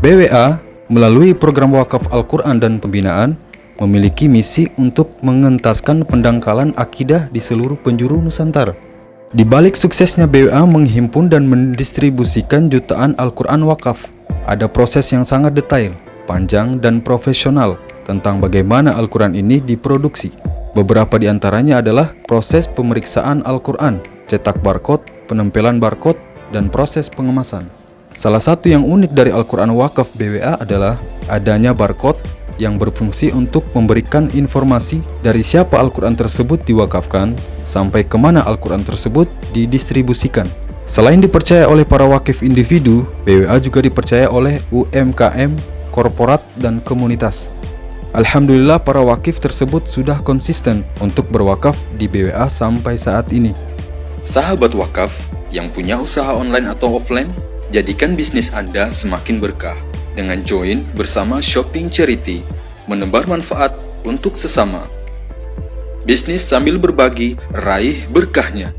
BWA melalui program wakaf Al-Quran dan pembinaan memiliki misi untuk mengentaskan pendangkalan akidah di seluruh penjuru Nusantara. Di balik suksesnya BWA menghimpun dan mendistribusikan jutaan Al-Quran wakaf, ada proses yang sangat detail, panjang, dan profesional tentang bagaimana Al-Quran ini diproduksi. Beberapa di antaranya adalah proses pemeriksaan Al-Quran, cetak barcode, penempelan barcode, dan proses pengemasan. Salah satu yang unik dari Al-Quran Wakaf BWA adalah adanya barcode yang berfungsi untuk memberikan informasi dari siapa Al-Quran tersebut diwakafkan sampai ke mana Al-Quran tersebut didistribusikan. Selain dipercaya oleh para wakif individu, BWA juga dipercaya oleh UMKM, korporat, dan komunitas. Alhamdulillah para wakif tersebut sudah konsisten untuk berwakaf di BWA sampai saat ini. Sahabat wakaf yang punya usaha online atau offline, Jadikan bisnis Anda semakin berkah dengan join bersama Shopping Charity, menebar manfaat untuk sesama. Bisnis sambil berbagi, raih berkahnya.